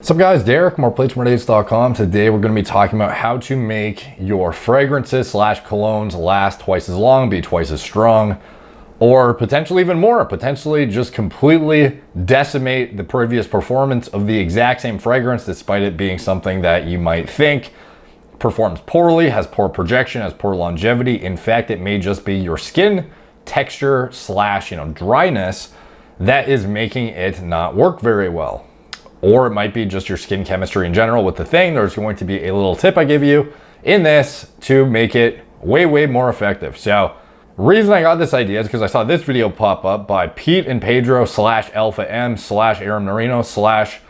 What's up guys, Derek, moreplates, Today we're going to be talking about how to make your fragrances slash colognes last twice as long, be twice as strong, or potentially even more, potentially just completely decimate the previous performance of the exact same fragrance despite it being something that you might think performs poorly, has poor projection, has poor longevity. In fact, it may just be your skin texture slash, you know, dryness that is making it not work very well or it might be just your skin chemistry in general with the thing. There's going to be a little tip I give you in this to make it way, way more effective. So reason I got this idea is because I saw this video pop up by Pete and Pedro slash Alpha M slash Aaron Marino slash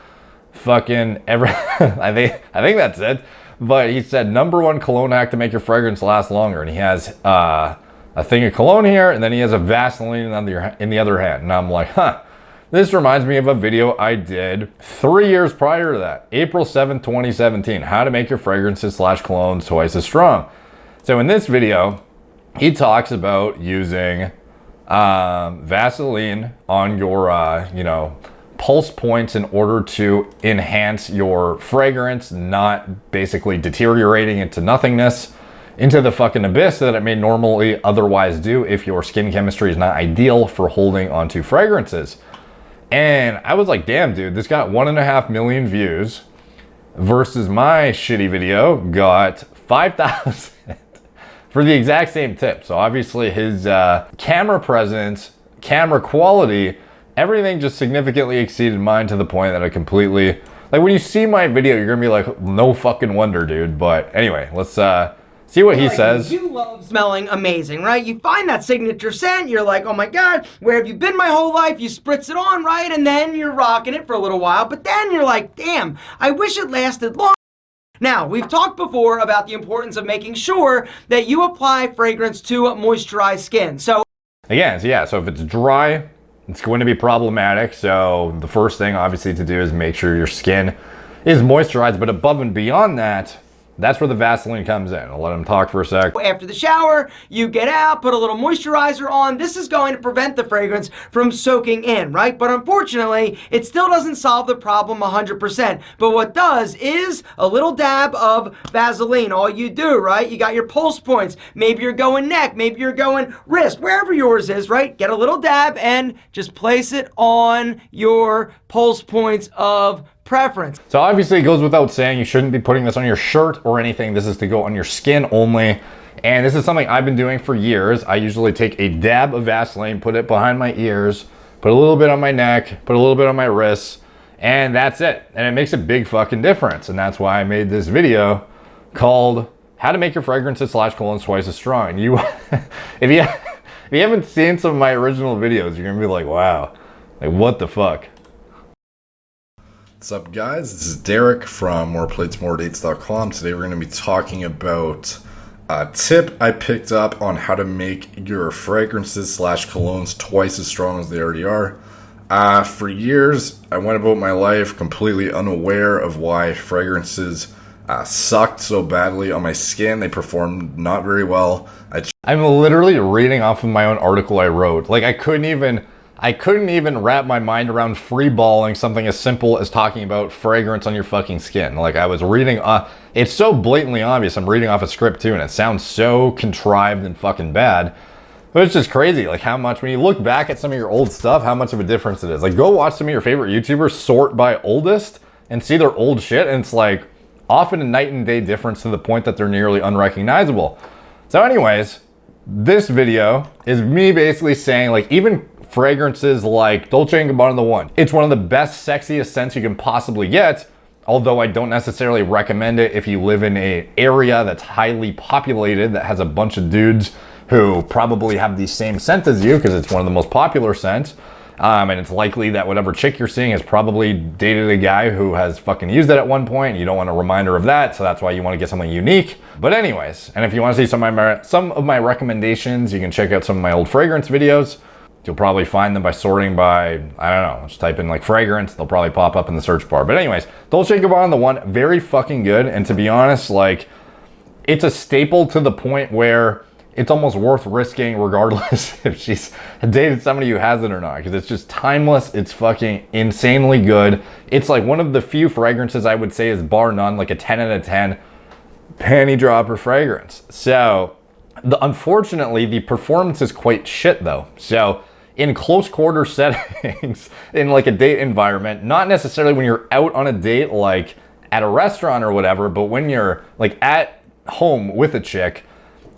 fucking every, I think, I think that's it. But he said number one cologne hack to make your fragrance last longer. And he has uh, a thing of cologne here and then he has a Vaseline in the, in the other hand. And I'm like, huh, this reminds me of a video I did three years prior to that, April 7, 2017, how to make your fragrances slash colognes twice as strong. So in this video, he talks about using um, Vaseline on your, uh, you know, pulse points in order to enhance your fragrance, not basically deteriorating into nothingness, into the fucking abyss that it may normally otherwise do if your skin chemistry is not ideal for holding onto fragrances. And I was like, damn, dude, this got one and a half million views versus my shitty video got 5,000 for the exact same tip. So obviously his uh, camera presence, camera quality, everything just significantly exceeded mine to the point that I completely, like when you see my video, you're gonna be like, no fucking wonder, dude. But anyway, let's uh, See what he like, says. You love smelling amazing, right? You find that signature scent, you're like, oh my God, where have you been my whole life? You spritz it on, right? And then you're rocking it for a little while, but then you're like, damn, I wish it lasted long. Now, we've talked before about the importance of making sure that you apply fragrance to moisturized skin. So again, so yeah, so if it's dry, it's going to be problematic. So the first thing obviously to do is make sure your skin is moisturized, but above and beyond that, that's where the Vaseline comes in. I'll let him talk for a sec. After the shower, you get out, put a little moisturizer on. This is going to prevent the fragrance from soaking in, right? But unfortunately, it still doesn't solve the problem 100%. But what does is a little dab of Vaseline. All you do, right? You got your pulse points. Maybe you're going neck, maybe you're going wrist, wherever yours is, right? Get a little dab and just place it on your pulse points of preference. So obviously it goes without saying you shouldn't be putting this on your shirt or anything. This is to go on your skin only. And this is something I've been doing for years. I usually take a dab of Vaseline, put it behind my ears, put a little bit on my neck, put a little bit on my wrists, and that's it. And it makes a big fucking difference. And that's why I made this video called how to make your fragrances slash cologne twice as strong. You, if you, if you haven't seen some of my original videos, you're gonna be like, wow, like what the fuck? What's up guys, this is Derek from moreplatesmoredates.com. Today we're going to be talking about a tip I picked up on how to make your fragrances slash colognes twice as strong as they already are. Uh, for years, I went about my life completely unaware of why fragrances uh, sucked so badly on my skin. They performed not very well. I I'm literally reading off of my own article I wrote. Like I couldn't even I couldn't even wrap my mind around freeballing something as simple as talking about fragrance on your fucking skin. Like I was reading, uh, it's so blatantly obvious. I'm reading off a script too, and it sounds so contrived and fucking bad. But it's just crazy, like how much, when you look back at some of your old stuff, how much of a difference it is. Like go watch some of your favorite YouTubers sort by oldest and see their old shit, and it's like often a night and day difference to the point that they're nearly unrecognizable. So anyways, this video is me basically saying like even fragrances like Dolce & Gabbana The One. It's one of the best, sexiest scents you can possibly get, although I don't necessarily recommend it if you live in a area that's highly populated that has a bunch of dudes who probably have the same scent as you because it's one of the most popular scents. Um, and it's likely that whatever chick you're seeing has probably dated a guy who has fucking used it at one point. You don't want a reminder of that, so that's why you want to get something unique. But anyways, and if you want to see some of my some of my recommendations, you can check out some of my old fragrance videos. You'll probably find them by sorting by, I don't know, just type in like fragrance, they'll probably pop up in the search bar. But anyways, Dolce & Gabbana, the one, very fucking good. And to be honest, like, it's a staple to the point where it's almost worth risking regardless if she's dated somebody who has it or not because it's just timeless it's fucking insanely good it's like one of the few fragrances i would say is bar none like a 10 out of 10 panty dropper fragrance so the unfortunately the performance is quite shit though so in close quarter settings in like a date environment not necessarily when you're out on a date like at a restaurant or whatever but when you're like at home with a chick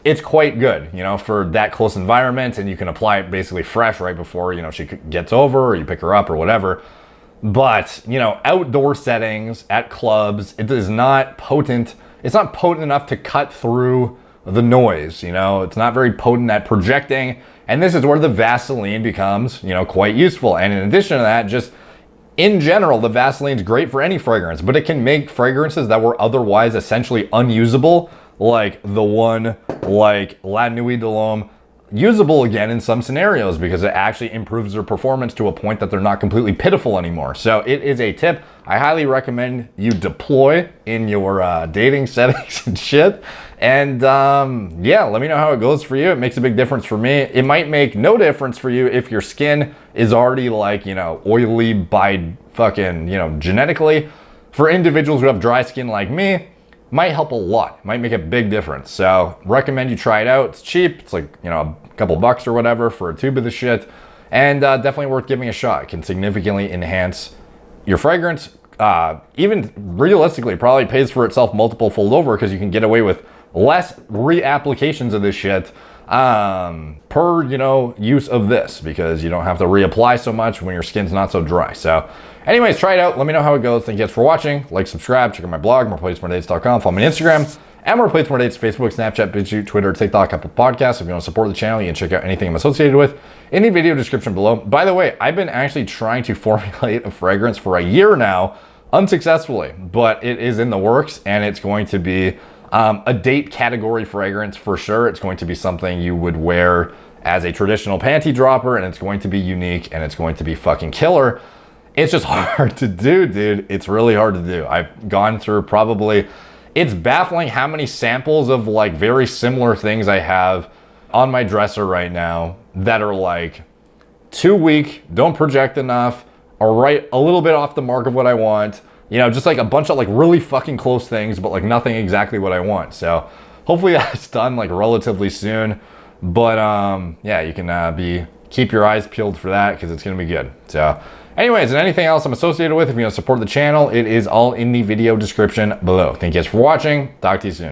it's quite good, you know, for that close environment, and you can apply it basically fresh right before, you know, she gets over or you pick her up or whatever. But, you know, outdoor settings, at clubs, it is not potent. It's not potent enough to cut through the noise, you know, it's not very potent at projecting. And this is where the Vaseline becomes, you know, quite useful. And in addition to that, just in general, the Vaseline's great for any fragrance, but it can make fragrances that were otherwise essentially unusable like the one like La Nuit de l'Homme usable again in some scenarios because it actually improves their performance to a point that they're not completely pitiful anymore. So it is a tip I highly recommend you deploy in your uh, dating settings and shit. And um, yeah, let me know how it goes for you. It makes a big difference for me. It might make no difference for you if your skin is already like, you know, oily by fucking, you know, genetically. For individuals who have dry skin like me, might help a lot, might make a big difference. So recommend you try it out. It's cheap. It's like, you know, a couple bucks or whatever for a tube of the shit. And uh, definitely worth giving a shot. It can significantly enhance your fragrance. Uh, even realistically, probably pays for itself multiple fold over because you can get away with less reapplications of this shit um, per, you know, use of this because you don't have to reapply so much when your skin's not so dry. So anyways, try it out. Let me know how it goes. Thank you guys for watching. Like, subscribe, check out my blog, moreplatesmoredates.com. Follow me on Instagram, at More Plates More Dates, Facebook, Snapchat, BitChute, Twitter, TikTok, Apple Podcasts. If you want to support the channel, you can check out anything I'm associated with in the video description below. By the way, I've been actually trying to formulate a fragrance for a year now, unsuccessfully, but it is in the works and it's going to be um, a date category fragrance for sure. It's going to be something you would wear as a traditional panty dropper and it's going to be unique and it's going to be fucking killer. It's just hard to do, dude. It's really hard to do. I've gone through probably, it's baffling how many samples of like very similar things I have on my dresser right now that are like too weak, don't project enough, or right a little bit off the mark of what I want you know, just like a bunch of like really fucking close things, but like nothing exactly what I want. So hopefully that's done like relatively soon. But um, yeah, you can uh, be keep your eyes peeled for that because it's gonna be good. So anyways, and anything else I'm associated with, if you want to support the channel, it is all in the video description below. Thank you guys for watching. Talk to you soon.